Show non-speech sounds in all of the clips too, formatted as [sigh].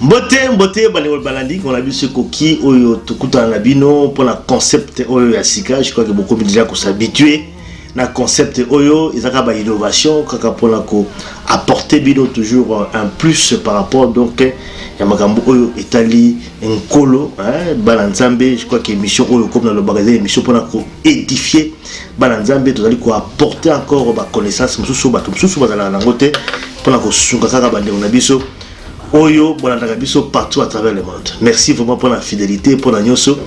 mbote mbote bandeko balandi kona biso ekoki oyo tokutana na bino mpona concept oyo ya sika. Je crois que bokomi déjà koshabitue na concept oyo. Eza kaka bainnovation kaka mpona koapporte bino toujours un plus par rapport donc ya makambo oyo etali nkolo bana nzambe je crois que émission oyo comme nalobaka eza émission mpona koédifie bana nzambe tozali koapporte encore baconnaissance mosusu bato mosusu bazalaka nango te mpona kosunga kaka bandeko na biso oyo bolandaka biso partout à travers le monde. Merci vraiment pour la fidélité pour la nyonso.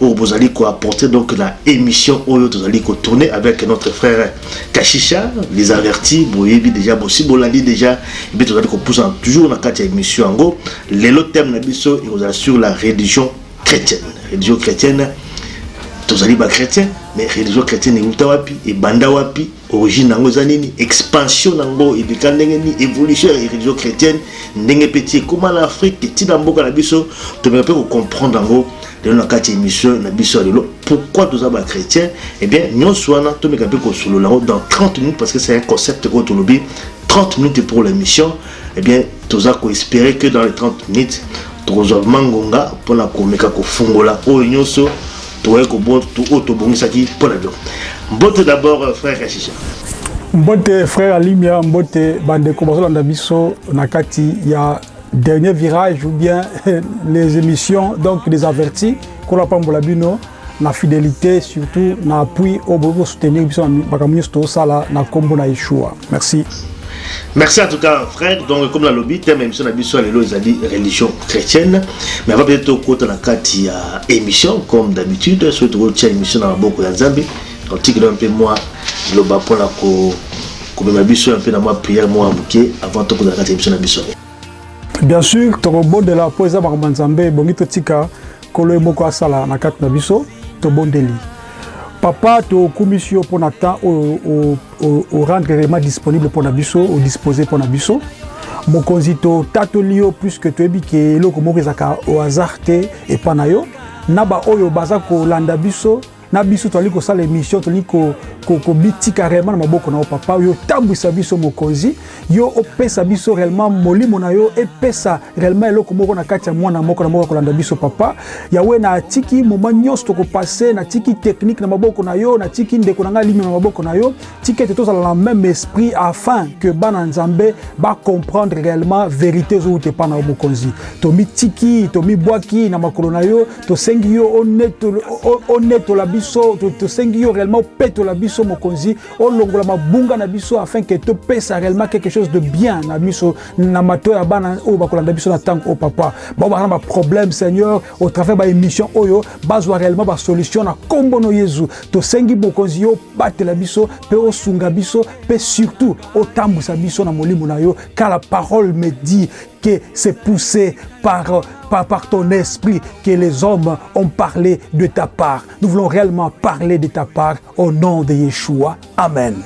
Oyo bozali koapporter donc la émission oyo tozali kotourner avec notre frère kashisha les avertis. Boyebi déjà bosi bolandi déjà. Epe tozali kopusa toujours na kati ya émission yango. Lelo thème na biso ekozala sur la religion chrétienne. Religion chrétienne tozali bachrétien mais religion chrétienne euta wapi ebanda wapi origine nango eza expansion nango ebika évolution ya religion chrétienne ndenge mpe ti ekóma na afrique etina mboka na biso? Tomeka mpe kocomprendre yango lelo na kati ya émission na biso ya lelo. Pourquoi toza bachrétien eh bien nyonso wana tomeka mpe kosolola yango dans 30 minutes parce que c'est un concept oyo tolobi 30 minutes pour l'émission. Eh bien toza koespérer que dans les 30 minutes tokozwa mangonga mpona komeka kofungola. Oyo nyonso tokoki oyo tobongisaki mpo na biloko mbote d'abord frère kashisha mbote frère alimia mbote bandeko bazolanda biso na kati ya dernier virage ou bien [laughs] les émissions donc des avertis kola pambola bino na fidélité surtout na appui oyo bokoki kosoutenir biso na makambo nyonso tozosala na nkombo na yeshua. Merci Merci en tout cas, frère. Donc, comme la lobby, thème émission lois, religion chrétienne. Mais avant peut-être au de la émission, comme d'habitude. Soit au côté émission dans la Zambie. Tu un peu moi, le bas pour la co. Comme un peu dans ma prière, moi, avant de la émission d'émission. Bien sûr, tu de la poésie de Nzambe, bongi totika, kolo moko asala na carte na biso, to bondeli. Papa tokumisi yo mpona temps oyo orendre réellement disponible mpona biso odisposer mpona biso. Mokonzi totatoli yo puiske toyebi ke eloko moko ezalaka au hasard te epa na yo. Na baoyo baza kolanda biso na biso tozali kosala émission tozali kobitika réellement na maboko na yo papa. Yo otambwisa biso mokonzi. Yo opesa biso réellement molimo na yo epesa réellement eloko moko na kati ya mwana moko na moko akolanda biso papa. Yawe natiki moma nyonso tokopase natiki technique na maboko na yo natiki ndeko na ngai limi na maboko na yo. Tiki ete tozala na même esprit afin que bana nzambe bacomprendre réellement vérité ezowuta epa na yo mokonzi. Tomitiki tomibwaki na makolo na yo tosengi yo onetola biso tosengi yo réellement opetola biso mokonzi olongola mabunga na biso afin ke topesa réellement quelque chose de bien na biso na mato ya bana oyo bakolanda biso na ntango oyo papa. Bao baza na baproblème seigneur au travers baémission oyo bazwa réellement basolution na nkombo no yezu. Tosengi mokonzi yo obatela biso mpe osunga biso mpe surtout otambwisa biso na molimo na yo car la parole me dit que c'est poussé par, par, par ton esprit que les hommes ont parlé de ta part. Nous voulons réellement parler de ta part au nom de Yeshua. Amen.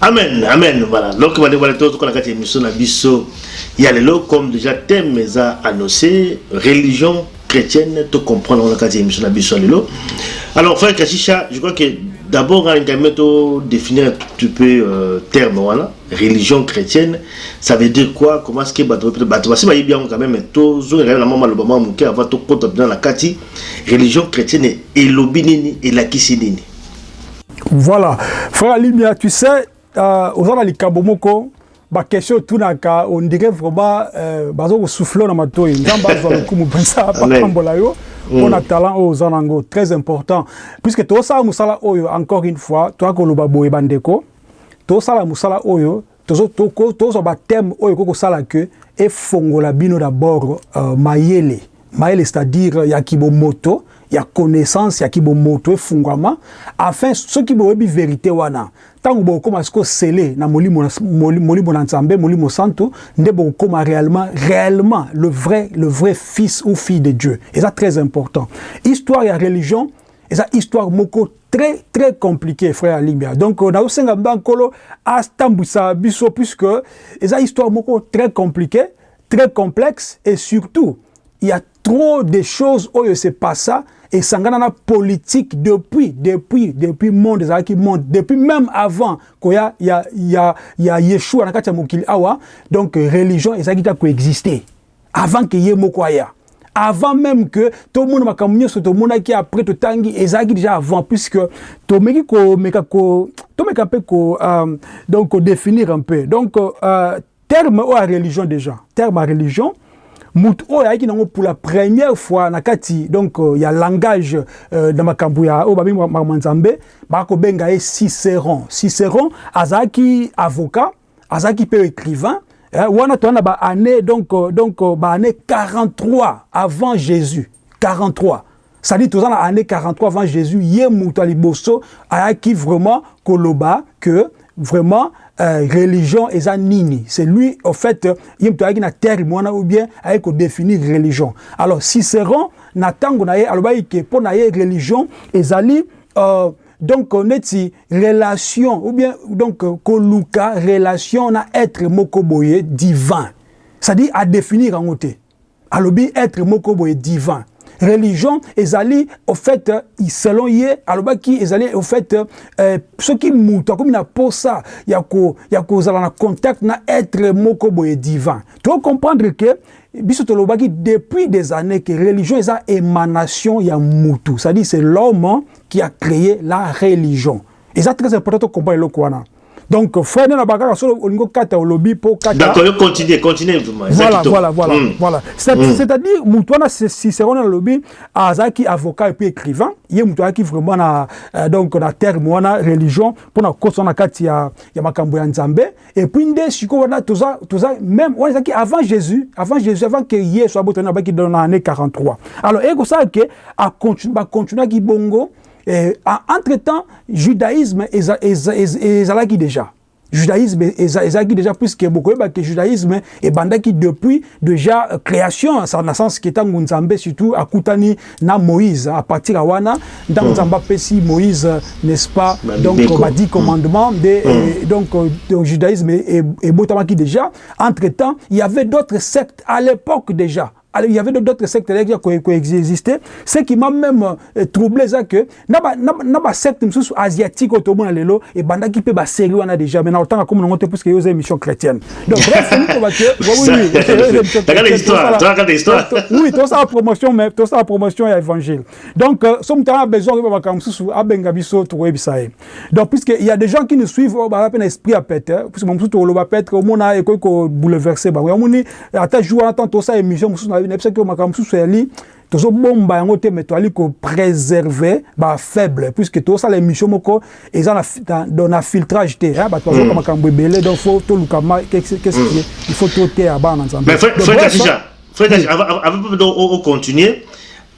Amen, amen, voilà. Donc, la. Il y a le comme déjà thème a annoncé religion chrétienne, tout comprendre la carte émission. Alors, frère Kashisha, je crois que d'abord, on va définir un tout peu euh, terme, voilà. Religion chrétienne, ça veut dire quoi Comment est-ce que bateau bateau c'est bien quand même mais tout zo la maman le maman muke avant tout compte dans la kati religion chrétienne et lobinini et la kisinini. Voilà, frère Limia, tu sais, euh, aux gens likambo moko ba question tunaka on dirait vraiment euh, bazo ko souffler na matoi nzamba zo lokumu pensa pa kambola yo on a talent aux anango très important puisque to sa musala oyo encore une fois toi ko loba boye bandeko to sala musala oyo tozo toko tozo ba thème oyo koko sala que efongola bino d'abord euh, mayele. Mayele c'est-à-dire ya kibomoto ya connaissance ya kibomoto efungwama afin soki boyebi vérité wana. Ntango bokóma siko sele na molimo na nzambe molimo santo nde bokóma réellement réellement le vrai le vrai fils ou fille de dieu. Eza très important. Histoire ya religion eza histoire moko très compliqué frère alimbia donc nazosenga mba nkolo atambwisa biso puisque eza histoire très compliqué très complexe et surtout il y a trop de choses oyo se passa esangana na politique depuis depuis depuis monde ezalaki monde. Depuis même avant koya ya ya ya yeshua na kati ya mokili awa donc religion ezalaki ta koexiste avant que ye moko aya avant même que tomona makambo nyonso tomonaki après totangi ezalaki déjà avant puisque tomeki komeka ko tomeka mpe ko euh, donc kodéfinir un peu. Donc euh, terme religion déjà terme religion mutu oyo ayaki nango pour la première fois na kati donc uh, ya langage uh, na makambo ya oyo babengi makambo ya nzambe cicéron cicéron azalaki avocat azalaki écrivain wana toza na baannée donc, uh, donc uh, baannée 43 avant jésus. 43 c'est-à-dire toza na année 43 avant jésus ye mutu ya liboso ayaki vraiment koloba que vraiment euh, religion eza nini. C'est lui au fait ye moto ayaki na terme wana ou bien ayaki kodéfinir religion. Alors cicéron na ntango na ye alobaki ke mpo na ye religion ezali euh, donc neti relation ou bien donc koluka relation na être moko boye divin. C'est-à-dire adéfinir yango te alobi être moko boye divin religion ezali au fait selon ye alobaki ezali au fait euh, soki mutu akomi na posa ya kozala na contact na être moko boye divin. Tocomprendre ke biso tolobaki depuis des années que religion eza émanation ya mutu c'est-à-dire c'est l'homme qui a créé la religion. Eza très important tocomprendre eloko wana donc frère na bakaka so olingo kata olobi po kata. D'accord continuer continuer voilà voilà voilà mm. voilà. C'est mm. c'est à dire mutu wana cicéron na lobi azalaki avocat et puis écrivain ye mutu ayaki vraiment na euh, donc na terme wana religion mpona kosa na kati ya, ya makambo ya nzambe. Et puis nde sikoyo wana toza toza même wana ezalaki avant jésus avant jésus avant que yesu abotani abaki na année 43 alors ekosala ke bacontinuaki bongo Eh, entre-temps, judaïsme ezalaki déjà. Judaïsme ezalaki déjà puisque beaucoup que judaïsme ebandaki depuis déjà création ça na sens que tango nzambe surtout akutani na Moïse à partir à wana. Ntango nzambe apesi Moïse n'est-ce pas donc ba dix commandements de donc le judaïsme ebotamaki déjà. Entre-temps il y avait d'autres sectes à l'époque déjà alors, il y avait d'autres sectes qui coexistaient. Ce qui m'a même euh, troublé, c'est que na ba secte asiatique et banda qui peut série wana déjà mais na autant comme on parce que yo émission chrétienne. Donc bref, c'est nous va que oui oui. [laughs] Oui, tout ça promotion mais tout ça promotion et évangile. Donc somme temps besoin de ba comme msusu abenga biso to website. Donc puisque il y a des gens qui nous suivent ba peine esprit à péter puisque msusu to lo ba péter au mona et ko bouleverser ba. On moni ata jour attend tout ça émission msusu na ke makambo mosusu yali tozobomba yango te me toali kopréserve bafaible puisque tosala émission moko eza na filtrage te. Bato bazoka makambo ebele donc fo toluka il faut toteya bana na nzambe avant continuer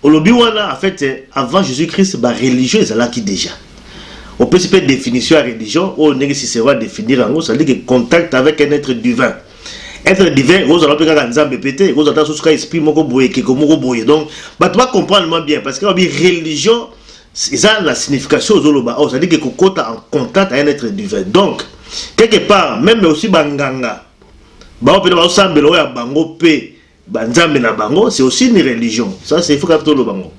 olobi wana en fait avant jésus-christ bareligion ezalaki déjà. Opesi mpe définition ya religion oyo ndenge cicero adéfinir yango cestadire que contact avec un être divin être divin ozala mpe kaka nzambe mpe te kozala ta susu ka esprit moko boye ekeko moko boye. Donc bato bacomprendre moi bien parce que babi religion eza la signification ozoloba oyo cestadire ke kokota en contact avec un être divin. Donc quelque part même aussi banganga bao mpe na bazosambela oyo ya bango mpe banzambe na bango c'est aussi une religion. Ça c'est il faut kaka toloba ngo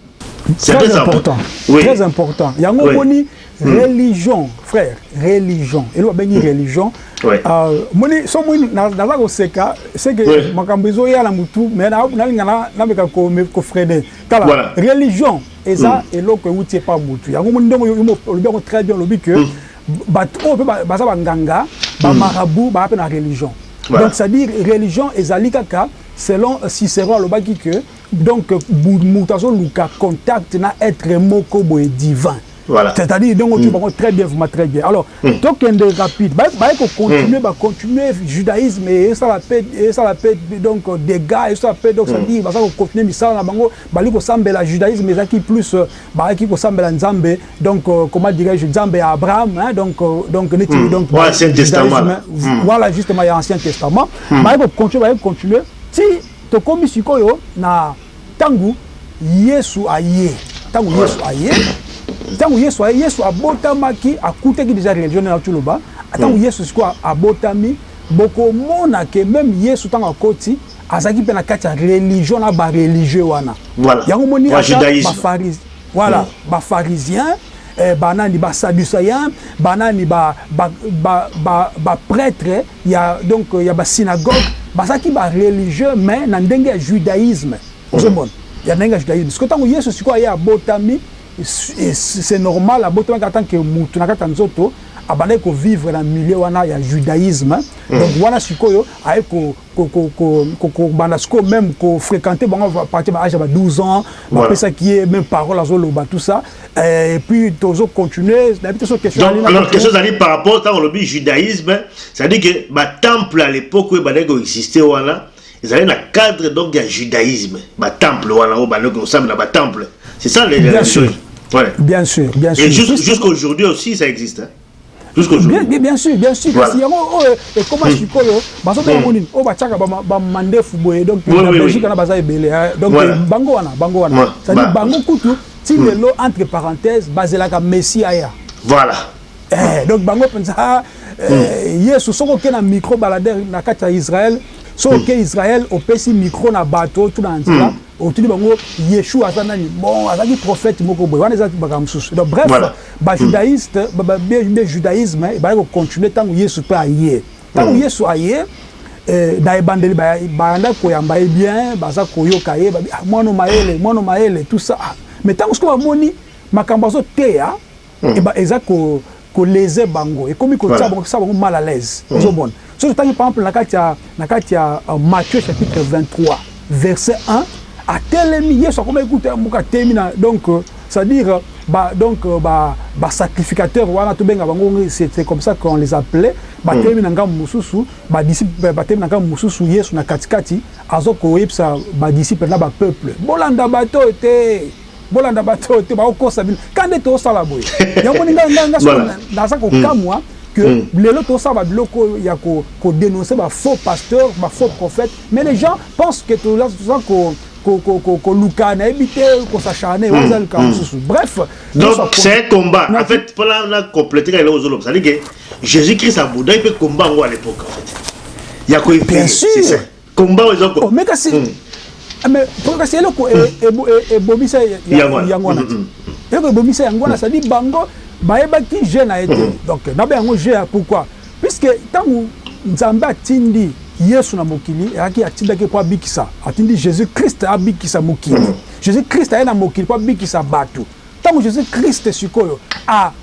c'est très important. oui. très important. Yango omoni oui. religion frère religion. Elo babengi religion. Moni so moni naza koseka seke makambo ezoyala mutu me nalinga nameka kofrene tala religion eza eloko euti epa mutu. Yango moni ndenge olobi yango très bien olobi ke bato oyo mpe baza banganga bamarabu baa mpe na religion. Donc c'est à dire religion ezali kaka selon cicéron alobaki ke donc moto azoluka contact na être moko boye divin Voilà. C'est-à-dire, donc, mm. tu vas très bien, vraiment très bien. Alors, mm. donc, il y a rapide. Bah, bah, continuer, mm. bah, continuer judaïsme, et ça la paix, et ça la paix, donc, des gars, et ça la paix, donc, ça dit, bah, ça, continuer, mais ça, là, bango, bah, faut sembler la judaïsme, mais ça qui plus, bah, il faut sembler la nzambe, donc, euh, comment dirais-je, nzambe à Abraham, hein, donc, euh, donc, mm. donc, voilà, Ancien Testament. Voilà, justement, il y a Ancien Testament. Bah, continuer, bah, continuer. Si, to komi sikoyo, na, tangu, yesu aye, tangu yesu aye, ntango yesu aye yesu abotamaki akutaki deja religion na tuloba ntango mm. yesu sikoyo abotami bokomona ke meme yesu ntango akoti azalaki mpe na kati ya religion na bareligieux wana yango moni voilà mm. bafarisien eh, banani basadducéen banani baprêtre ba, ba, ba, ba ya donc ya basynagogue bazalaki bareligieux mais na ndenge ya judaïsme. Ozomona. Ya ndenge ya judaïsme. Siko ntango yesu sikoyo aye abotami c'est normal abotamaki en tant que mutu na kati ya nzoto abandaki kovivre na milieu wana ya judaïsme donc wana sikoyo aye kobanda sikoyo même kofréquente bango partir baage ya ba 12 ans bapesaki ye même parole azoloba tout ça. Et puis tozocontinue nayebi te so alors question ezali par rapport ntango olobi judaïsme c'est-à-dire que batemple à l'époque oyo ebandaki koexiste wana ezali na cadre donc ya judaïsme. Batemple wana oyo bandaki kosambela batemple c'est ça les bien sûr. Ouais. bien sûr bien sûr. et jusqu'aujourd'hui aussi ça existe hein? Bien, bien, bien sûr bien sûr. Kasi yango oyo ekoma sikoyo bazobenga nini oyo batiaka bamandefu boye donc na belgique wana baza ebele donc bango wana bango wana cestadire bango kutu ti lelo entre parenthèse bazelaka messi aya. Voilà. Donc bango mpenza yesu soki oke na micro baladere na kati ya israel soki oke israel opesi micro na bato tuna na nzela otuni bango yeshua aza nani? Bon azalaki prophète moko boye. Wana eza makambo mosusu. Donc bref bajudaïste be judaïsme ebali kocontinue ntango yesu mpe aye. Ntango yesu aye na ebandeli banda koyamba ye bien baza koyoka ye mwana mayele mwana mayele tout ça. Mais ntango soki bamoni makambo azoteya eza kolese bango. Ekomi kotia bango kosala bango mal à l'aise. Ozomona soki otangi par exemple na kati ya matthieu chapitre 23 verset 1 atelemi yesu akoma ekuta moko atelemi na donc c'est-à-dire ba donc ba ba sacrificateur wana tobenga bango c'est comme ça qu'on les appelait. Batelemi na ngambo mosusu badisciple batelemi na ngambo mosusu yesu na katikati azo koyebisa badisciple na bapeuple bolanda bato te bolanda bato te baokosa bino. Ka nde tosala boye? [laughs] Yango ni ngai naza kokamwa que lelo tosala babiloko ya kodénoncer bafaux pasteur bafaux prophète mais les gens pensent que toza koluka nayebi te kosacharne waza likambo mosusu. Bref donc c'est un combat. En fait mpona na compléter ka eloko ozoloba c'est à dire que jésus christ abundaki mpe combat yango à l'époque en fait. Ya koefie combat oyo eza mais kasi mais kasi eloko ebomisa yango wana eloko ebomisa yango wana c'est à dire bango bayebaki je na ye te donc nabe yango je ya pourquoi? Puisque ntango nzambe atindi yesu na mokili ayaki atindaki mpo abikisa. Atindi jésus krist abikisa mokili. Jésus krist aye na mokili mpo abikisa bato. Ntango jésus krist sikoyo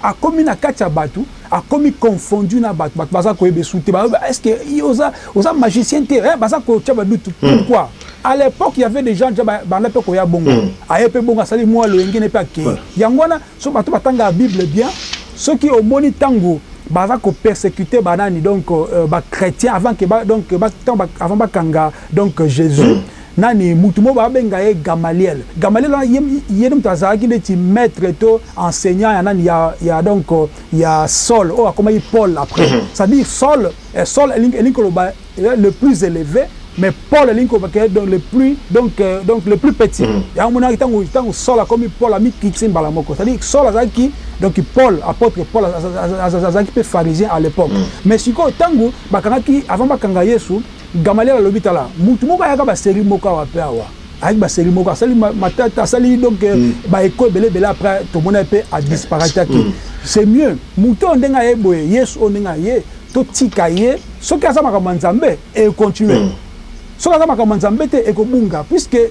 akomi na kati ya bato akomi confondu na bato. Bato baza koyeba esu te. Est-ce oza, oza magicien te? Eh, baza kotia badutu pourquoi? À l'époque il y avait des gens déjà banda mpe koya bongo. Aye mpe bongo asali mwa loyengene mpe akei yango wana so bato batangaka bible bien. Soki omoni ntango baza kopersécuter banani donc euh, bachrétien avant que ba, donc ba, ba, avant bakanga donc jésus. Mm. nani mutu mo babenga ye gamaliel. Gamaliel wana ye mutu azalaki neti maître to enseignant ya nani ya, ya donc ya saul. Oyo akomaki paul après. Mm -hmm. c'est à dire saul eh, saul elingi koloba le plus élevé mais paul elingi kobake donc le plus donc euh, donc le plus petit yango monaki ntango ntango saul akomi paul amikiti mbala moko c'est à dire saul azalaki donc paul apôtre paul azalaki mpe pharisien à l'époque mais sikoyo ntango bakangaki avant bakanga yesu gamaliel alobi tala mutu moko ayaka basérie moko awa mpe awa ayaki basérie moko asali matata asali donc baeko ebele ebele après tomona mpe adisparataki c'est mieux mutu oyo ndenge aye boye yesu oyo ndenge aye totika ye soki aza makambo ya nzambe econtinue soki aza makambo ya nzambe te ekobunga puisque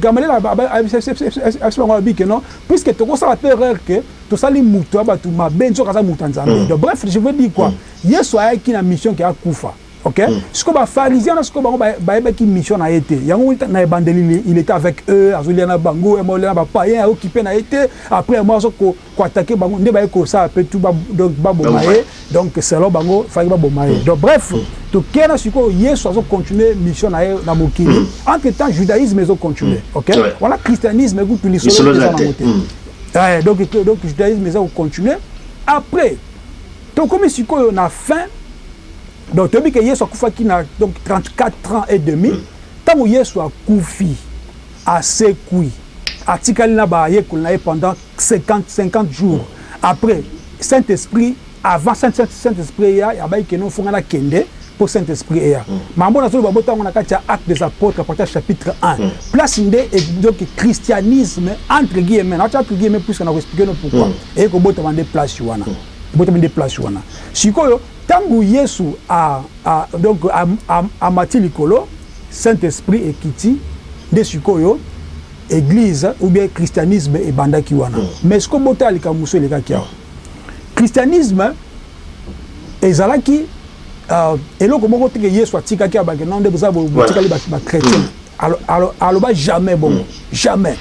gamaliel abisi bango abi ke non puisque tokosala mpe erreur ke tosali mutu ya bato mabe soki aza mutu ya nzambe donc bref je veux dire quoi yesu ayaki na mission ke akufa ok? Sikoyo bafarisien na sikoyo bango bayebaki mission na ye te yango na ebandeli il était avec eux azolia na bango emolia na bapayen aokipe na ye te après mo azo koatake bango nde baye kosala mpe tu donc baboma ye donc selon bango faki baboma ye donc bref tokei na sikoyo yesu azocontinue mission na ye na mokili entre temps judaïsme ezocontinue ok? Wana christianisme ekutu lisolo eza nango te donc donc judaïsme eza kocontinue après tokomi sikoyo na fin donc toyebi ke yesu akufaki na donc 34 ans et demi. Ntango yesu akufi asekwi atikali na bayekoli na ye pendant 50, 50 jours. Après saint esprit avant saint, saint, saint esprit eya yabai kende ofonga na kende mpo saint esprit eya mambo nazoloba botango na kati ya acte des apôtres à partir chapitre 1 place nde donc christianisme entre guillemets. Natia entre guillemets puisque nakoexplike no pourquoi. Eye kobotama nde place wana ebotami nde place wana. Sikoyo ntango yesu a, a, donc amati likolo saint esprit ekiti nde sikoyo église ou bien christianisme ebandaki wana. Mm. mais siko botala likambo mosusu elekaki awa christianisme ezalaki uh, eloko moko teke yesu atikaki abake non nde boza botikali bachrétien aloba jamais bongo mm. jamais.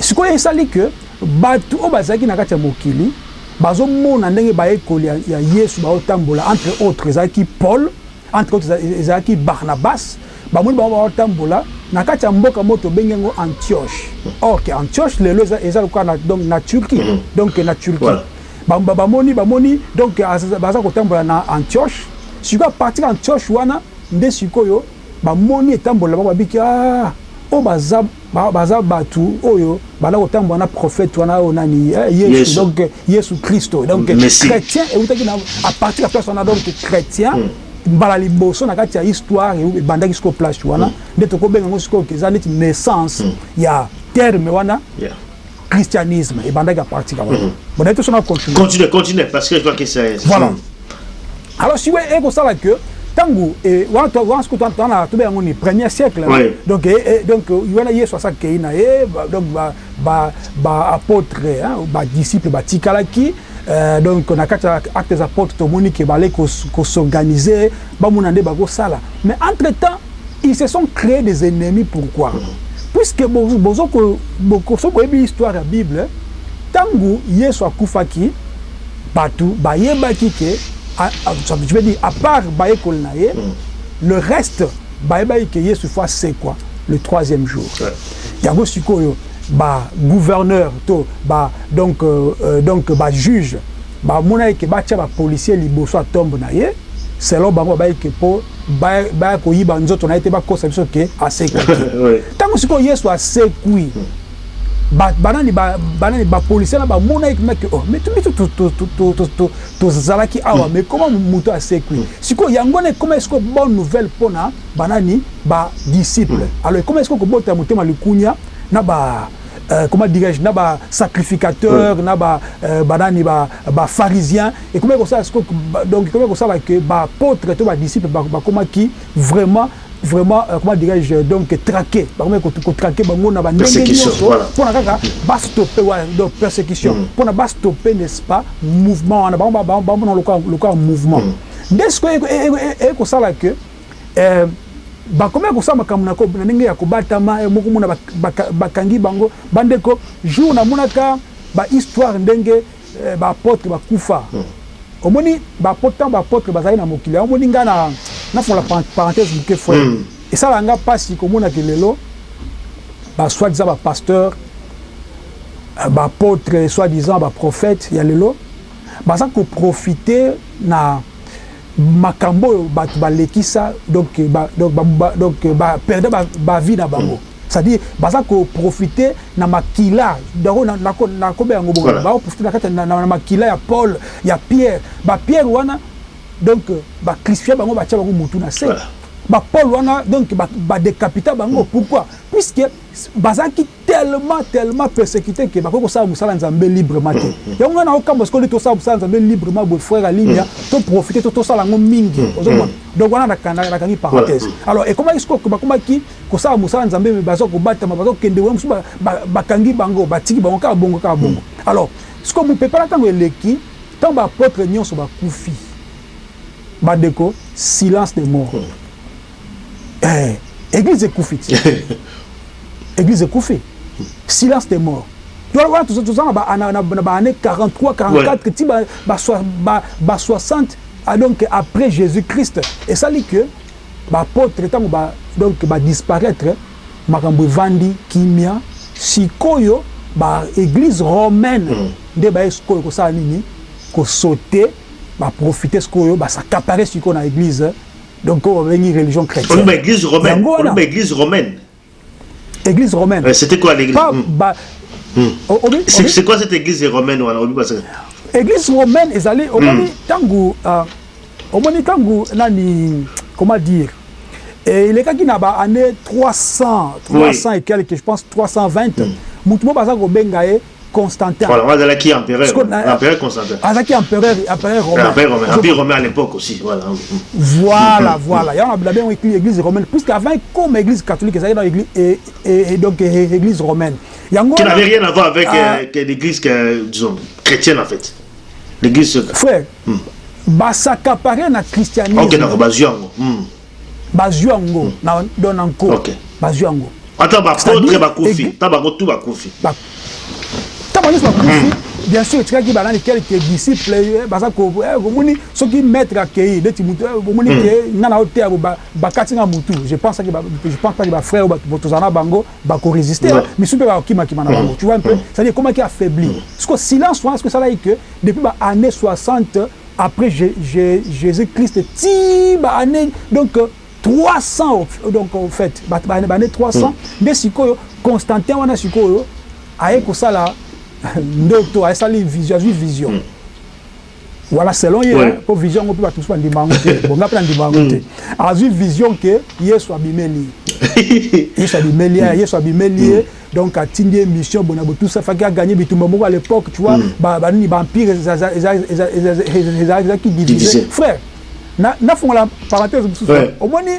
Sikoyo esali ke bato oyo bazalaki na kati ya mokili bazomona ndenge bayekoli ya yesu baotambola entre autres ezalaki paul entre autres ezalaki barnabas bamoni bango baotambola na kati ya mboka mo tobengi yango antioche. Or ke antioche lelo eza lokola donc na turquie mm-hmm. donc na turquie. Bamoni bamoni donc baza kotambola na antioche. Sikoyo apartir antioche wana nde sikoyo bamoni etambola bango babiki ah oyo baza baza bato oyo banda kotambola na prophète wana oyo nani yesu. Donc yesu kristo donc chrétien eutaki na à partir ya place wana donc chrétien mbala liboso na kati ya histoire ebandaki sikoyo place wana nde tokobenga yango sikoyo eza neti naissance ya terme wana christianisme ebandaki à partir ya wana. Bon naye tosona continue. Continue parce que je vois que c'est voilà. Alors si ekosala que ntango wana soki tana tobe yango ni premier siècle. Donc donc wana yesu asakei na ye donc baapôtre badisciple batikalaki donc na kati ya acte des apôtres tomoni ke bale kosorganize bamona nde bakosala mais entre temps ils se sont créés des ennemis. Pourquoi? Puisque bozo boyebi histoire ya bible ntango yesu akufaki bato bayebaki ke je veux dire, à part Baye Kolnaye, mm. le reste, Baye Baye Keye se fasse c'est quoi Le troisième jour. Yango Sikoyo, bah, gouverneur, to, bah, donc, euh, euh donc bah, juge, bah, mouna ke bah, tia, bah, policier, liboso, tombe naye, selon bango baye ke po, baye koyiba, nous autres, on a été bah, kosa, biso ke, asekwi. [laughs] Tango Sikoyo, yesu asekwi. Mm. banani banani bapolisier na bamona eki meke o oh, me biso tozalaki awa me koma moto asekwi sikoyo yango na ekoma esiko bonne nouvelle mpona banani badisciple hmm. alors ekoma esiko kobota motema likunia na ba Euh, comment dirais-je, na ba sacrificateur, oui. na ba euh, banani ba ba pharisien? Et comment ça donc comment ça va que ba apôtre et ba disciple ba comment qui vraiment vraiment euh, comment dirais-je donc traqué bakomi kotraqué bango na bandenge nyonso mpona kaka bastoppe wana donc persécution mpona bastoppe n'est-ce pas mouvement wana bamona lokola mouvement nde sikoyo ekosala ke bakomi kosala makambo na ndenge ya kobatama moko mona bakangi bango bandeko jour namonaka bahistoire ndenge baapôtre bakufa omoni baapôtre ntango baapôtre bazali na mokili omoni ngai nafongola parenthèse moke frère esala nga mpasi komonaka lelo basoi disant bapasteur baapôtre soi disant baprophète ya lelo baza koprofite na makambo oyo bato balekisa donc baperde bavie na bango. C'est-à-dire baza koprofite na makila. Dango nakobe yango bongo. Bakoprofite na kati na makila ya paul ya pierre. Bapierre wana donc bacristifie bango batia bango motu na se. Bapaul wana donc badécapita bango. Pourquoi? Puisque bazalaki tellement tellement persécuté ke bakoki kosala mosala nzambe librement te. Yango ngai nakokambo sikoyo nde tosala mosala nzambe librement boye frère alinia toprofite to tosala yango mingi. Ozomona? Donc wana nakangi parenthèse. Alors ekomaki sikoyo bakomaki kosala mosala nzambe me baza kobatama baza kokende wana mosusu bakangi bango batiki bango kaka bongo kaka bongo. Alors sikoyo mopepala ntango eleki ntango baapôtre nyonso bakufi bandeko silence de mort Eh, église ekufi ti église ekufi silence des morts. Wana toza na baannée 43 44 ti ba 60 donc après jésus christ esali que baapôtre ntango donc badisparaître makambo evandi kimia sikoyo baéglise romaine. Nde baye sikoyo kosala nini kosaute baprofite sikoyo basacapare sikoyo na église donc on va une religion chrétienne. On église romaine. On église romaine. Église romaine. Euh, C'était quoi l'église C'est quoi cette église romaine Église romaine, ils allaient au moins tango, au moins tango, nani, comment dire? Et il est quand il a année 300, 300 et quelques, je pense 320. Mutumo baza ko bengaye constantin Voilà, moi, azalaki empereur. Parce qu'on a- L'empereur Constantin. azalaki empereur empereur romain L'empire romain. Empire romain à l'époque aussi. Voilà. voilà voilà yango na bien écrit église romaine puisque avant comme église catholique ezalaki dans église et, et, et donc église romaine yango Qui n'avait rien à voir avec Ah. euh, que l'église, disons, chrétienne en fait. L'église. frère basakapare na christianisme Ok, d'accord, bazwi yango. Hmm. bazwi yango na don nanko Ok. bazwi yango Ata bapotre bakufi. église- Ta bango tout bakufi. Ba- ntango nyonso bakufi bien sûr etikaki banani quelque disciple eh, baza ko- eh, bomoni soki maître akei neti mutu eh, bomoni ke nga na oteya bo ba- bakati nga mutu je pense que ba- je pense pas que bafrère oyo tozala na bango bakoresiste Ouais. misu mpe bakokimakima na bango. Tu vois un peu? C'est-à-dire ekomaki affaibli parce que silence wana ce que esalaki que depuis baannée 60 après Jé- Jé- jésus christ ti baannée donc euh, 300 au- donc en fait baannée 300 nde sikoyo constantin wana sikoyo aye kosala ndoto asali vision azwi vision voilà selon ye Ouais. hein, po vision yango mpe bato mosusu bandima yango te bonga mpe nandima yango te azwi vision ke yesu abimeli ye yesu abimeli ye yesu abimeli ye donc atindi ye mission bona botusa faki aganye bitumba moko à l'époque tu vois ba- banini baempire ezalaki divisé frère na- nafongola parenthèse mosusu omoni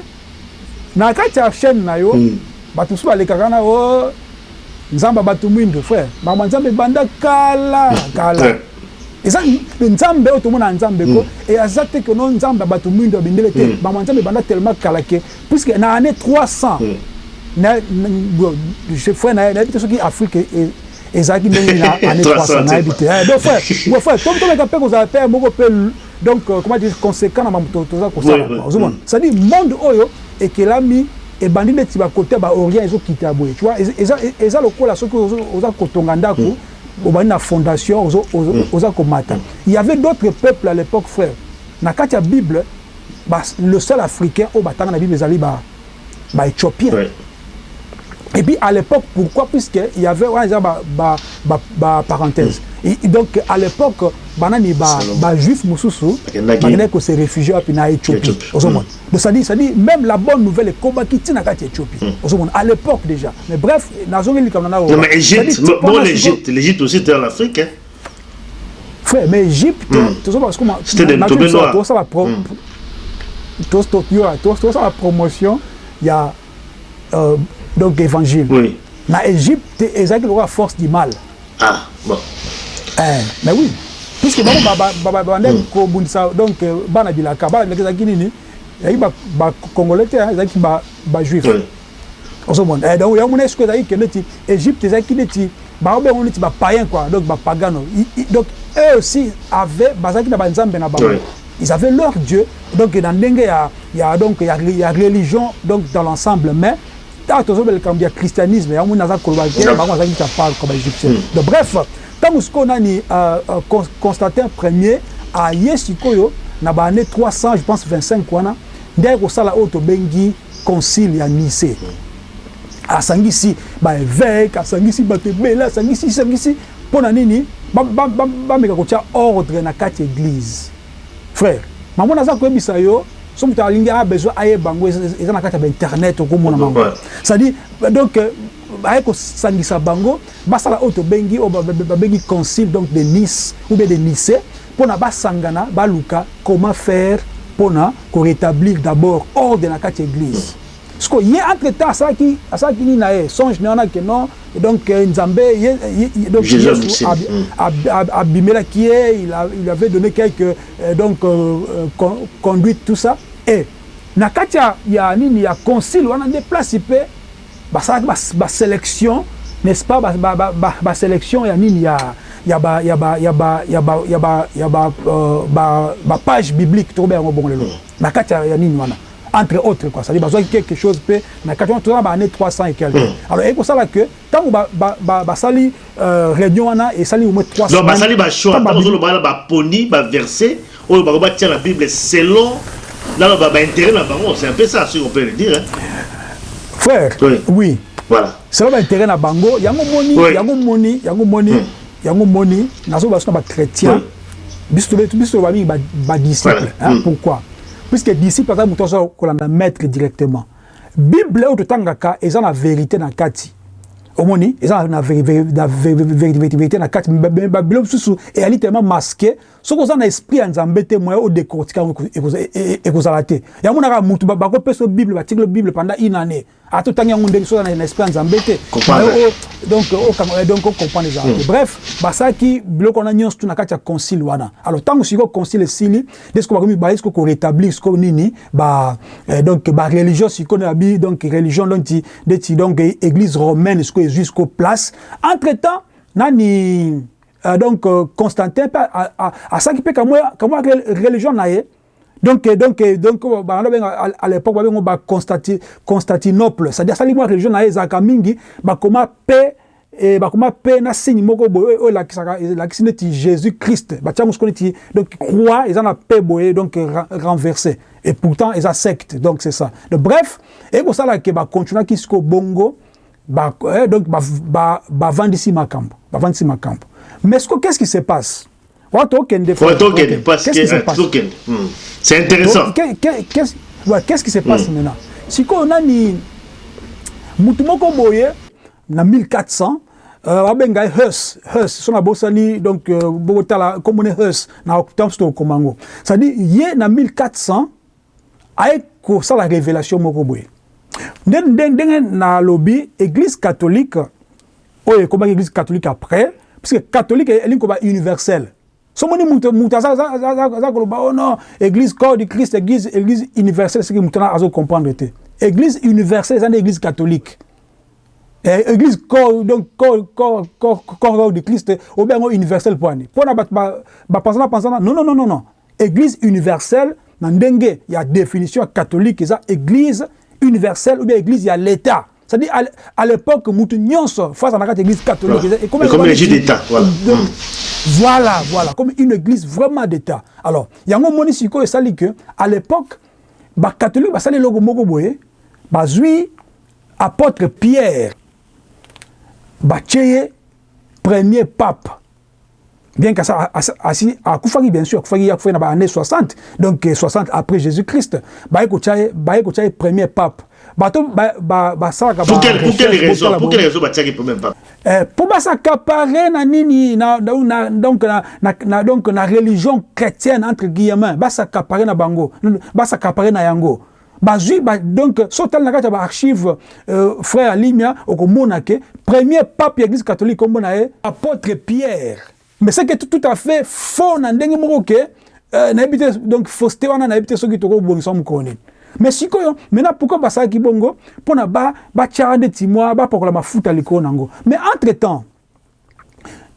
na kati ya chaîne na yo bato mosusu balekaka na o nzambe bato mwindo frère. Makambo ya nzambe ebanda kala kala. [laughs] Eza nzambe oyo tomona nzambe ko. E aza te ke no nzambe ya bato mwindo ya bendele te makambo ya nzambe ebanda tellement kala ke. Puisque na année 300 na- na- bon, je- frère na- nayebi te soki afrique e- ezalaki ndenge na [laughs] année 300 300 nayebi te. Eh, donc frère [laughs] frère tom tomeka mpe kozala mpe moko mpe donc euh, comment dire conséquent na makambo to- toza kosala Oui, oui, quoi, ozomona. C'est-à-dire monde oyo ekelami ebandi neti bakote baorient ezokita boye tu vois eza- eza- eza lokola soki oza kotonga ndako obandi na fondation ozo- oza komata. Il y avait d'autres peuples à l'époque frère. Na kati ya bible le seul africain oyo batanga na bible ezali ba- baéthiopien Ouais. et puis à l'époque, pourquoi? Puisque il y avait ouais, bah, bah, bah, bah, parenthèse. Et, donc à l'époque, banani ba ba juif mususu, banani ko se réfugié na Éthiopie. Donc ça dit ça dit même la bonne nouvelle est combat qui tient kati Éthiopie. Ozomona à l'époque déjà. Mais bref, nazongi comme na Non, mais Égypte, bon, l'Égypte, l'Égypte aussi était en Afrique. Hein. Frère, mais Égypte, parce que moi C'était des tombés noirs. Toi ça va toi toi ça la promotion, il y a euh, donc évangile. Oui. Na Égypte, ezalaki lokola force du mal. Ah, bon. Eh, mais oui. Puisque bango babande kobundisa donc euh, bana bilaka bana bilaka ezalaki nini? Ezalaki bacongolais te hein, ezalaki ba- bajuif Oui. ozomona. Eh, donc yango mona esiko ezalaki ke neti égypte ezalaki neti bango bengo neti bapayen quoi. Donc bapagano I- i- donc eux aussi avaient bazalaki na banzambe na bango. Oui. ils avaient leur dieu. Donc na ndenge ya, ya donc ya, ya religion donc dans l'ensemble. Mais ntango tozobela likambo ya christianisme yango moni aza koloba te Yeah. bango bazalaki ta part kwa baégyptien donc bref ntango sikoyo nani euh, euh, Con- constantin premier aye sikoyo na baannée 300 je pense 25 wana nde aye kosala oyo tobengi concile ya nice asangisi baévêque asangisi bato ebele asangisi asangisi mpo na nini? Ba- ba- ba- bameka kotia ordre na kati église. Frère mamona aza koyebisa yo so moto alingi a besoin ayeba yango eza eza na kati ya bainternet okomona bango Ouais. c'est-à-dire donc euh, aye kosangisa bango basala oyo tobengi oyo ba- ba- babengi concile donc de nice ou bien de nice mpona basangana baluka comment faire mpona korétablir d'abord ordre na kati ya église. Siko ye entre temps asalaki asalaki nini na ye? Songe na wana ke non donc euh, nzambe Yesu Mm. ab- ab- abimelaki ye il, avait donné quelques euh, donc euh, con- conduite tout ça. Et na kati ya, ya nini ya concile wana nde place mpe basalaki bas- basélection n'est-ce pas basélection ba, ba, ba, basélection ya nini ya ya ba ya ba ya ba ya ba ya ba ya ba euh, biblique tokobe yango bongo lelo na kati ya, nini wana entre autres quoi c'est-à-dire bazwaki quelque chose mpe na kati wana toza na baannée 300 et quelque alors ekosala que ntango basali ba, ba, basali, réunion wana esali au moins 3 Donc, basali ba choix. Ntango Tant babi- que ba ba poni, ba verset, ou ba ba tient la Bible selon là ba ba intérêt là bango, c'est un peu ça, si on peut le dire. Hein. Frère Oui. oui Voilà. selo baintérêt na bango yango moni Oui. yango moni yango moni yango moni nazoba so na bachrétien Oui. biso tobe- biso bamingi badisciple Voilà. hein, Mm. pourquoi? Puisque disciple aza moto aza kolanda maître directement bible oyo totangaka eza na vérité na kati omoni eza na vérité na kati babilo mosusu eyali tellement masqué soki oza na esprit ya nzambe te moya odécortika yango ekozala te yango monaka mutu bakopesa bible batikelo bible pendant une année ata otangi yango ndenge so oza na esprit ya nzambe te. Donc ocomprendre ezala te bref basalaki biloko wana nyonso tu na kati ya concile wana. Alors ntango sikoyo concile esili nde sikoyo bakomi baye sikoyo korétablir sikoyo nini donc bareligion sikoyo nabi donc religion ndeti ndeti donc église romaine sikoyo ezwi sikoyo place. Entre temps nani euh, donc euh, Constantin asalaki mpe kamwa kamwa religion na ye donc donc donc bana benga à l'époque babengo ba Constantinople. C'est-à-dire sali mwa religion na ye ezalaka mingi bakoma mpe e bakoma mpe na signe moko boye oyo elakisaka elakisi neti jésus christ batiango siko neti donc croix eza na mpe boye donc renversé. Et pourtant eza secte donc c'est ça. Donc bref ekosalaka bakontinuaki siko bongo ba, eh, donc bavandisi ba, ba makambo bavandisi makambo mais qu'est-ce qui se passe? Parce que c'est intéressant. Qu'est-ce qui se passe mm. maintenant? Sikoyo nani mutu moko boye na 1400 babenga uh, hus hus so na donc komone hus na octobre to komango. C'est-à-dire ye na 1400 aye kosala révélation moko boye. Ndenge nalobi église catholique oyo ekomaki église catholique après puisque catholique elingi koba universel somoni mutu mutu aza koloba o non église corps du christ église église universelle soki mutu wana azocomprendre te église universelle eza nde église catholique. Eh, église corps donc corps corps corps corps du christ obe yango universel mpo ani mpona bato bapanzana panzana non non non non église universelle na ndenge ya définition catholique eza église universelle ou bien église ya l'état c'est-à-dire à l'époque mutu nyonso face à la église catholique ouais. comme, comme une église d'état voilà. Donc, mm. voilà voilà comme une église vraiment d'état alors yango moni sikoyo esali que à l'époque bacatholique basali eloko moko boye bazwi apôtre pierre ye premier pape bien que ça asi akufaki bien sûr akufaki akufaki na baannée 60 donc 60 après jésus christ baye kotia ye baye kotia ye premier pape basalaka pour quelle raison pour quelle raison batiaki premier pape mpo basakapare na nini na, na, donc, na, na, na, donc na religion chrétienne entre guillemets basakapare na bango basakapare na yango. Bazwi ba, donc so tali na kati ya baarchive euh, frère alimia okomona ke premier pape ya église catholique ombona ye apôtre pierre. Mais c'est que tout, tout à fait faux na ndenge moko ke euh, nayebi te donc fausseté wana nayebi te soki tokobongisa mokolo nini mais sikoyo maintenant pourquoi basalaki bongo? Mpona batiaka ndeti mwa bapakola mafuta likolo nango. Mais entre temps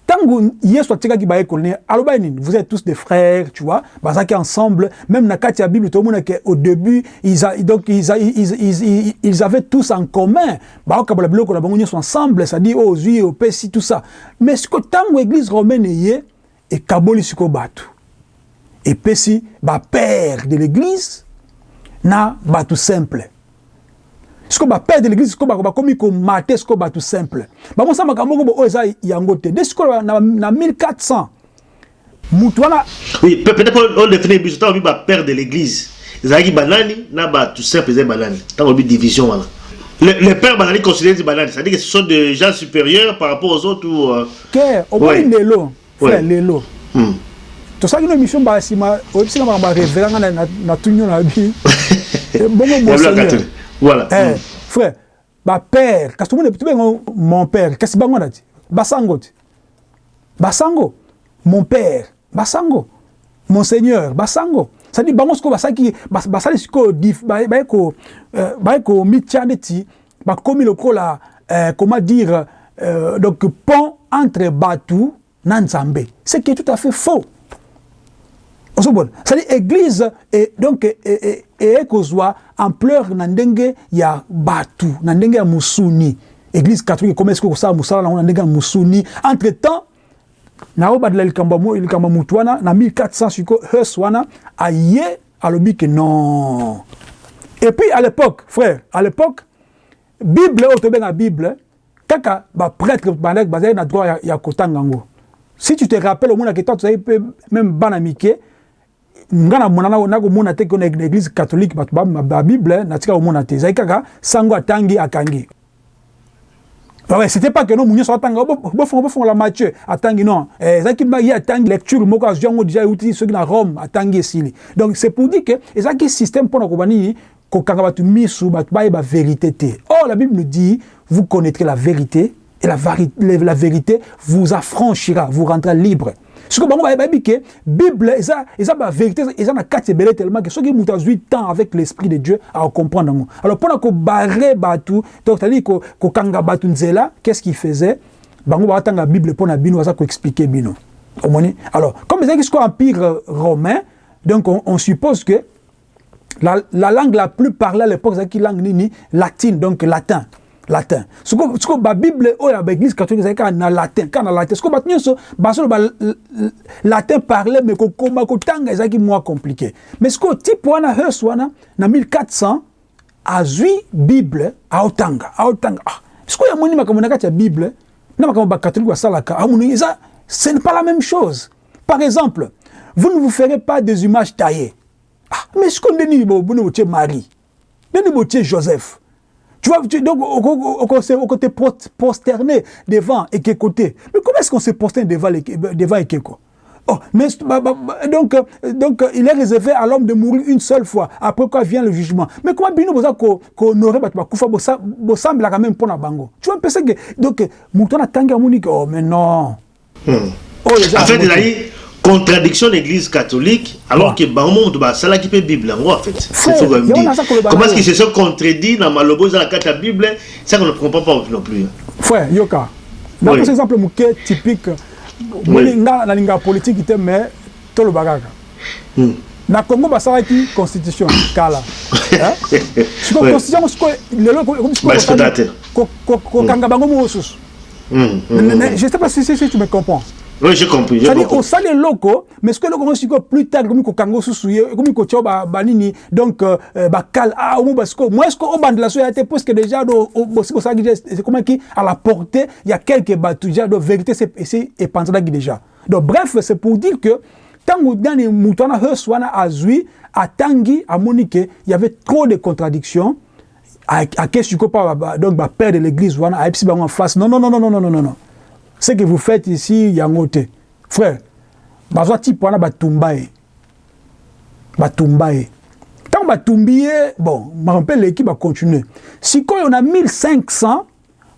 ntango yesu atikaki bayekolo ne alobaki nini? Vous êtes tous des frères tu vois bazalaki ensemble même na kati ya bible tomona ke au début ils, a, donc, ils, a, ils, ils, ils avaient tous en commun baokabola biloko na bango nyonso ensemble c'est-à-dire oyo ozwi opesi tout ça. Mais sikoyo ntango église romaine eye ekaboli sikoyo bato epesi bapère de l'église na bato simple. Sikoyo bapère de l'église sikoyo bakomi komate sikoyo bato simple. Bamosala makambo moko oyo eza yango te. Nde sikoyo na, na 1400 mutu wana oui peut-être on définit biso ntango bi bapère de l'église ezalaki banani na bato simple ezali banani ntango bi division wana les pères bazali considéré banani c'est-à-dire que ce sont des gens supérieurs par rapport aux autres ou euh... ke omoni lelo frère lelo. Hmm. Tosalaki no émission basima oyebisika makambo areveranga na tunio na bi [laughs] bongo monseigneur voilà. Eh, mm. frère bapère kasi tomoni tobengo mon père kasi bango na ti basango ti basango. Mon père basango. Monseigneur basango. Cestadire bango sikoyo basalaki basali sikoyo baye komitia neti bakomi lokola euh, comment dire euh, donc pont entre batu na nzambe ce qui est tout à fait faux ozobona c'est-à-dire église donc ekozwa ampleur na ndenge ya bato na ndenge ya mosuni église catholique ekoma esiko kosala mosala nango na ndenge ya entre temps naobadela likambo likambo mutu wana na 1400 siko hus wana aye alobi ke non. Et puis à l'époque frère à l'époque bible oyo tobenga bible kaka baprêtre bandaki bazali na droit ya, ya kotanga yango si tu te rappelles omonaki ntango tozali mpe même bana nga na mona nakomona te ke na église catholique bato babible natika komona te. Ezali kaka sango atangi akangi. Ouais, c'était pas que non munyo so tanga bo fond bo fond la Matthieu atangi non. Eh zaki ba ya tangi lecture moko azongo déjà uti ceux na Rome atangi esili. Donc c'est pour dire que ezaki système pour na kobani ko kanga batu misu batu ba ba vérité té oh la Bible nous dit vous connaîtrez la vérité et la, la vérité vous affranchira vous rendra libre sikoyo bango bayebi ke bible eza eza bavérité eza na kati ebele tellement ke soki moto azwi temps avec l'esprit de dieu akokomprendre yango alors mpona kobare bato donc c'est-à-dire kokanga bato nzela qu'est-ce qu'il faisait? Bango bakatanga bible mpo na bino baza koexplike bino. Alors comme sikoyo empire romain donc on, suppose que la, la langue la plus parlée à l'époque ezalaki langue nini latine donc latin latin. Siko siko babible oyo ya baeglise catholique ezali kaka na latin kaka na latin. Siko bato nyonso basolo ba latin parle me kokoma kotanga ezalaki mwa compliqué. Mais sikoyo type wana hus wana na 1400 azwi bible aotanga aotanga ah, sikoyo amoni makambo na kati ya bible na makambo bakatholike basalaka amoni eza ce n'est pas la même chose. Par exemple vous ne vous ferez pas des images taillées. Ah, mais sikoyo ndeni botie marie ndeni botie joseph? Tu vois, tu, donc, on côté prosterné devant Ekeko. Mais comment est-ce qu'on se prosterne devant, devant Ekeko Oh, mais, bah, bah, donc, donc, il est réservé à l'homme de mourir une seule fois. Après quoi vient le jugement. Mais comment Bino Boza qu'honorer Batouba Bossam la quand même pour la bango? Tu vois, penser que. Donc, Moutona Tanga Monique, oh, mais non. Hmm. Oh, en fait, il a dit contradiction de l'église catholique alors que bango moto basala qui peut bible yango en fait c'est ce qu'on dit comment est-ce qu'ils se sont contredits dans malobo na kati ya bible ça qu'on ne comprend pas non plus frère yoka napesa exemple typique nga nalinga politique te mais tolobaka kaka na congo basalaki constitution kala. [laughs] Siko constitution siko lelo kokanga bango mosusu je sais pas si tu me comprends Oui, j'ai compris. C'est-à-dire, au des locaux, mais ce que le Congo plus tard, comme Kango comme Banini, donc, Bakal, ah, ou Basko, moi, est-ce qu'au band de la soie a été presque déjà, c'est comment qui, à la portée, il y a quelques déjà, de vérité, c'est et pensé déjà. Donc, bref, c'est pour dire que, tant que dans les moutons, Huswana Azui, à Tanguy, à Monique, il y avait trop de contradictions. À qu'est-ce que tu donc, père de l'église, à Epsi, en face. Non, non, non, non, non, non, non, non. Ce que vous faites ici yango te. Frère bazwa type wana batumba ye. Batumba ye. Ntango batumbi ye bon makambo mpe eleki bacontinue. Sikoyo na 1500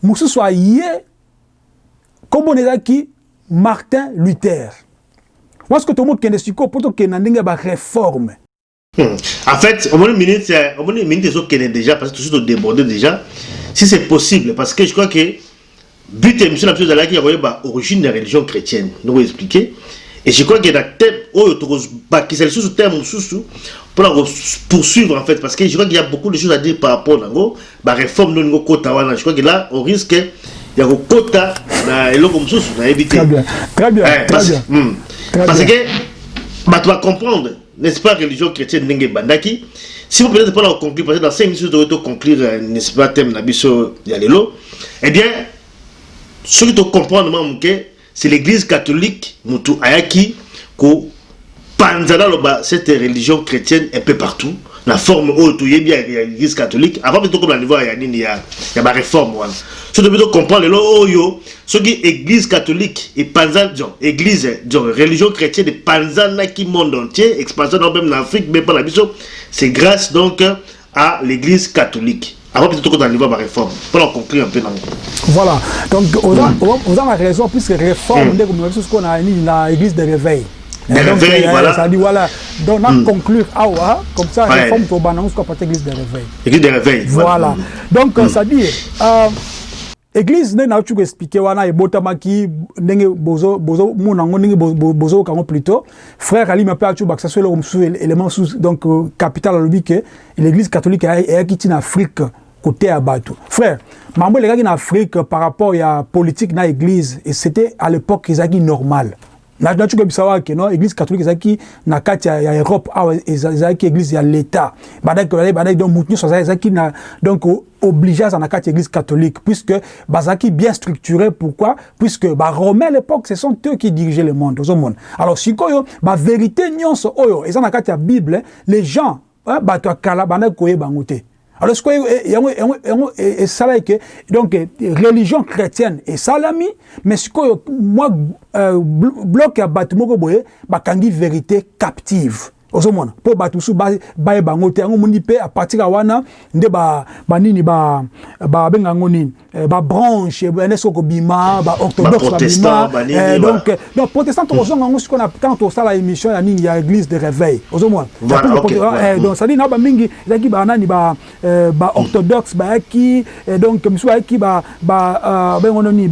mosusu aye nkombona ezalaki martin luther. Wasoki tomokende sikoyo mpo tokende na ndenge ya bareforme. Hmm. En fait, au moins une minute, au moins une minute, déjà parce que tout de déborder déjà. Si c'est possible, parce que je crois que but et mission la chose qui a origine de la religion chrétienne. Nous vous expliquer et je crois que dans thème oh qui c'est sous terme sous pour poursuivre en fait. Parce que je crois qu'il y a beaucoup de choses à dire par rapport à la réforme de notre quota je crois que là on risque il y a un quota na eloko na très bien. Eh, parce, hmm, que bah tu vas comprendre n'est-ce pas religion chrétienne ndenge bandaki si vous peut-être pas la conclure parce que dans 5 minutes vous devez conclure n'est-ce pas thème na biso ya lelo eh bien ce que tu comprends c'est l'église catholique mutu ayaki ko panzana loba cette religion chrétienne un peu partout. La forme oyo toyebi ya l'église catholique. Avant peut comme la niveau ya nini ya ya ba réforme wana so to peut comprendre lelo oyo soki église catholique et panza genre église genre religion chrétienne panzana qui monde entier expansion même en Afrique mais pas la biso c'est grâce donc à l'église catholique avant peut-être qu'on arrive à réforme. Pour en conclure un peu Voilà. Donc, on a, on a raison, puisque réforme, avons ce qu'on a dit dans l'église de réveil. De réveil, voilà. Ça dit, voilà. Donc, on a conclure, ah ouais, comme ça, réforme, tu vas nous qu'on l'église de réveil. Église de réveil. Voilà. Donc, ça dit, euh, église nde nauti koexplike wana ebotamaki ndenge bozomona yango ndenge bozoyoka yango plutôt. Frère alimi mpe ati bakisa so eloko mosusu élément mosusu donc capital alobi ke l'église catholique eyaki ntina afrique koteya bato frère mambo elekaki na afrique par rapport ya politique na église et c'était à l'époque ezalaki normal nati koyebisa wake no église catholique ezalaki na kati ya europe awa ezalaki église ya l'état? Donc motu nyonso ezalaki donc obligé kati ya église catholique puisque bazalaki bien structuré pourquoi? Puisque baromain à l'époque ce sont eux qui dirigeaient le monde ozomona alors sikoyo bavérité nyonso oyo eza na kati ya bible les gens bato ya kala bandaki koyeba yango alors ce que ça là que donc religion chrétienne et salami mais ce que moi euh, bloc à batmoko boye bakangi vérité captive. Ozomona. Mpo bato mosusu bayeba yango te. Yango moni mpe a partir ya wana nde banini babenga yango nini? Babranche nde soki kobima baorthodoxe babima donc donc protestant tokozonga yango sikoyo ntango tosala émission ya nini ya église de réveil ozomona. Donc cetadire na bamingi ezalaki banani baorthodoxe bayaki donc misusu bayaki bengono nini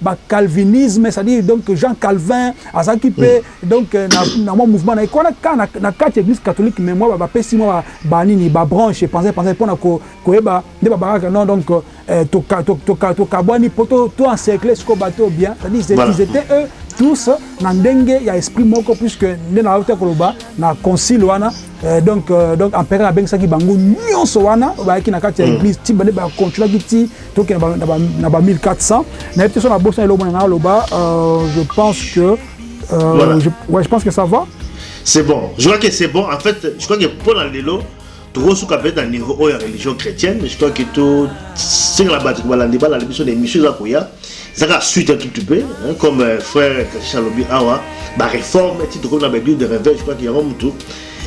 bacalvinisme cetadire donc jean calvin azalaki mpe donc na mwa mouvement na ekwana kana na kati église catholique mais mwa bapesi mwa banini babranche pense pense mpona koyeba nde babakaka non donc tokabwani mpo toencercle sikoyo bato bien. Ils étaient eux tous na ndenge ya esprit moko puisque nde na auta koloba na concile wana. Donc donc empereur abengisaki bango nyonso wana bayaki na kati ya église ti bande bacontrolaki ti tokende na ba 1400 nayebi te so na bosa elomona nga aloba je pense que euh, je, ouais, je pense que ça va c'est bon. Je crois que c'est bon. En fait je crois que pour la lelo tokosuka na niveau oyo ya religion chrétienne je crois que to sengela bato balandi balandi biso na émission eza koya ezaka suite un tout petit peu hein, comme euh, frère kashisha alobi awa baréforme ti tokomi na baéglise de réveil je crois que yango motu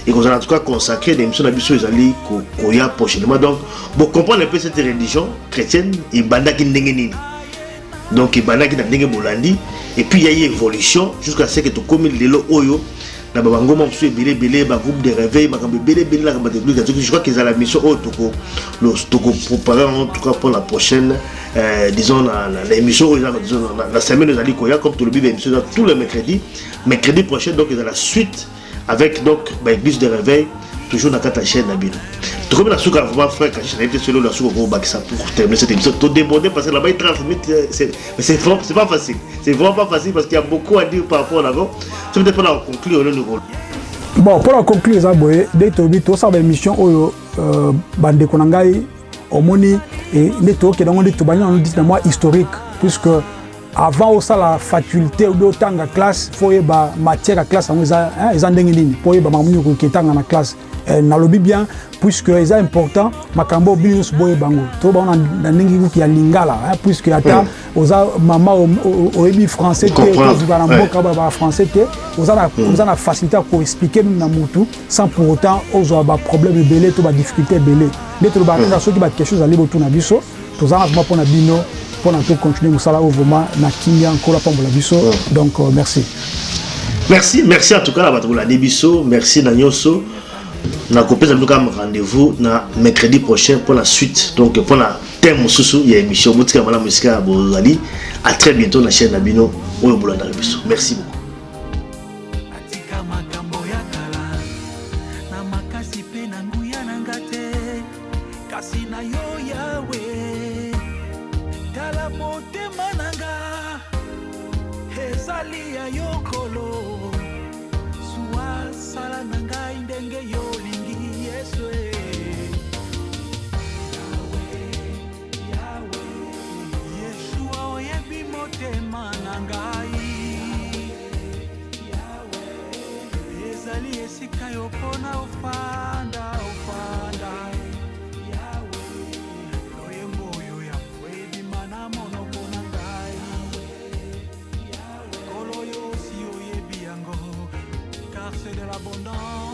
ekozala en tout cas consacré na émission na biso ezali koya prochainement. Donc bocomprendre un peu cette religion chrétienne ebandaki ndenge nini. Donc ebandaki na ndenge bolandi. Et puis ya ye évolution jusqu'à ce que tokomi lelo oyo je crois que ezala mission oyo tokopréparer en tout cas pour la prochaine euh, disons na émission oyo na semaine ezali koya comme tolobi baémission eza tout le mercredi mercredi prochain donc ezala suite avec donc baéglise de réveil toujours kati ya chaîne na bino tokomi na suka vraiment frère kachish nayebi te solo suka okobakisa pour terminer cette émission. Todéborde parce que là-bas 30 minutes c'est pas facile. C'est vraiment pas facile parce qu'il y a beaucoup à dire par rapport à l'avant. So peut-être mpona conclure olelo rôle bon mpona conclure eza boye nde toyebi tosala baémission oyo bandeko na ngai omoni nde tokende yango nde tobandi nano diti na mwa historique puisque avant osala faculté obi otanga classe fo oyeba matière ya classe yango eza ndenge nini? Mpo oyeba makambo nini okoki etanga na classe. Nalobi bien puisque eza important makambo bino nyonso boyeba yango. Tobango na ndenge kuki ya lingala puisque ata oza mama oyebi français te tozuka na mboka bafrançais te oza na facilité ya koexplike mimi na motu sans pour autant ozwa baproblème ebele to badifficulté ebele. Nde tolobaka kaka soki baquestion ezali botuna biso tozala vraimen mpona bino mpona tocontinue mosala oyo vraiment na kimia nkola pambola biso donc merci. Merci merci en tout cas na bato bolandi biso merci na nyonso nakopesa bino kaka rendez-vous mercredi prochain pour la suite. Donc pour la thème mosusu ya émission. Botika malamu esika bozali à très bientôt na chaîne ya motema na nga ezali ya yokolo. Zuwa sala na ngai ndenge yolingi yesu e. Yeshua oyebi motema na ngai. Ezali esika yo mpona ofaa dell'abbondanza.